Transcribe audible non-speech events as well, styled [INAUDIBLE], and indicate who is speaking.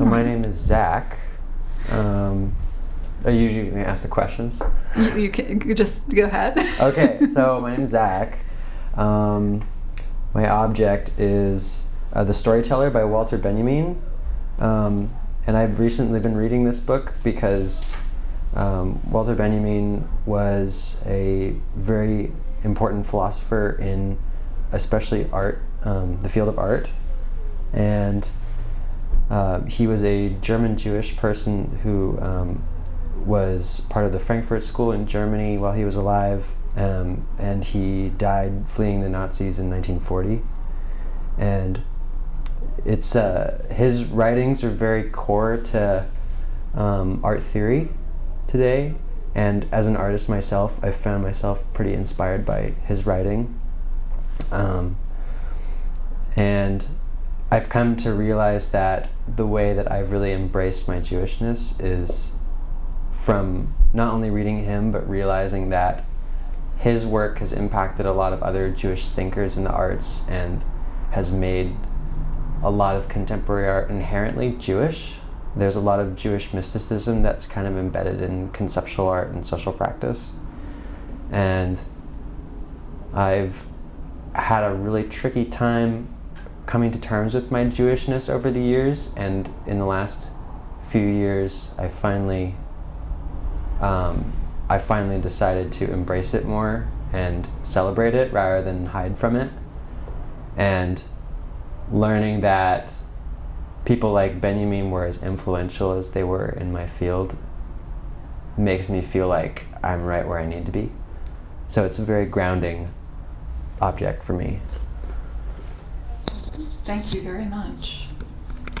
Speaker 1: So my name is Zach. Um, are you usually going to ask the questions?
Speaker 2: You, you can you just go ahead. [LAUGHS]
Speaker 1: Okay, [LAUGHS] so my name is Zach. Um, my object is uh, The Storyteller by Walter Benjamin. Um, and I've recently been reading this book because um, Walter Benjamin was a very important philosopher in especially art, um, the field of art. And uh, he was a German Jewish person who um, was part of the Frankfurt School in Germany while he was alive, um, and he died fleeing the Nazis in 1940. And it's uh, his writings are very core to um, art theory today, and as an artist myself, I found myself pretty inspired by his writing. Um, and I've come to realize that the way that I've really embraced my Jewishness is from not only reading him, but realizing that his work has impacted a lot of other Jewish thinkers in the arts and has made a lot of contemporary art inherently Jewish. There's a lot of Jewish mysticism that's kind of embedded in conceptual art and social practice. And I've had a really tricky time coming to terms with my Jewishness over the years, and in the last few years, I finally, um, I finally decided to embrace it more and celebrate it rather than hide from it, and learning that people like Benjamin were as influential as they were in my field makes me feel like I'm right where I need to be. So it's a very grounding object for me.
Speaker 2: Thank you very much.